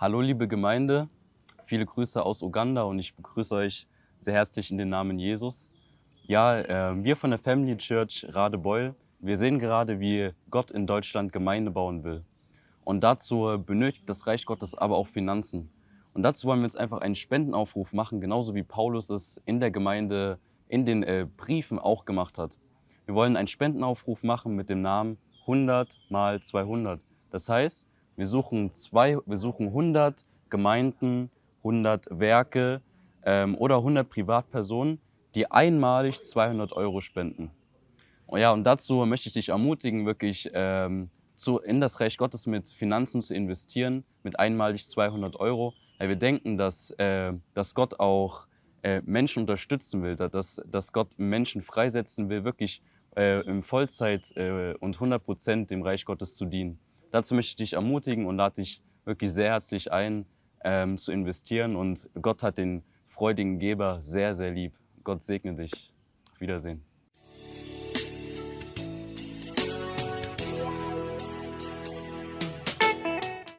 Hallo liebe Gemeinde, viele Grüße aus Uganda und ich begrüße euch sehr herzlich in den Namen Jesus. Ja, äh, wir von der Family Church Radebeul, wir sehen gerade, wie Gott in Deutschland Gemeinde bauen will. Und dazu benötigt das Reich Gottes aber auch Finanzen. Und dazu wollen wir jetzt einfach einen Spendenaufruf machen, genauso wie Paulus es in der Gemeinde, in den äh, Briefen auch gemacht hat. Wir wollen einen Spendenaufruf machen mit dem Namen 100 mal 200. Das heißt, wir suchen, zwei, wir suchen 100 Gemeinden, 100 Werke ähm, oder 100 Privatpersonen, die einmalig 200 Euro spenden. Und ja, und dazu möchte ich dich ermutigen, wirklich ähm, zu, in das Reich Gottes mit Finanzen zu investieren, mit einmalig 200 Euro. Weil wir denken, dass, äh, dass Gott auch äh, Menschen unterstützen will, dass, dass Gott Menschen freisetzen will, wirklich äh, in Vollzeit äh, und 100 Prozent dem Reich Gottes zu dienen. Dazu möchte ich dich ermutigen und lade dich wirklich sehr herzlich ein, ähm, zu investieren. Und Gott hat den freudigen Geber sehr, sehr lieb. Gott segne dich. Auf Wiedersehen.